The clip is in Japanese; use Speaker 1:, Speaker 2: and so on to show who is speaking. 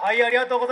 Speaker 1: はいありがとうございます